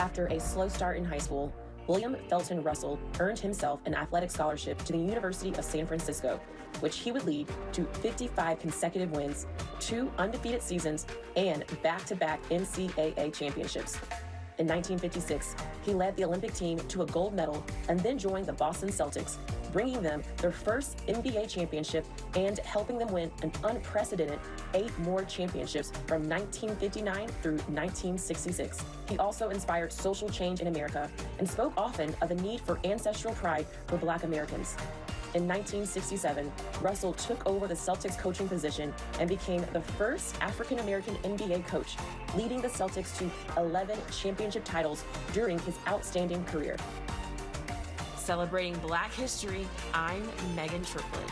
After a slow start in high school, William Felton Russell earned himself an athletic scholarship to the University of San Francisco, which he would lead to 55 consecutive wins, two undefeated seasons, and back to back NCAA championships. In 1956, he led the Olympic team to a gold medal and then joined the Boston Celtics, bringing them their first NBA championship and helping them win an unprecedented eight more championships from 1959 through 1966. He also inspired social change in America and spoke often of the need for ancestral pride for Black Americans. In 1967, Russell took over the Celtics coaching position and became the first African American NBA coach, leading the Celtics to 11 championship titles during his outstanding career. Celebrating Black History, I'm Megan Triplett.